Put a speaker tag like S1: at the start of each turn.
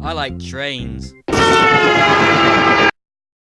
S1: I like trains.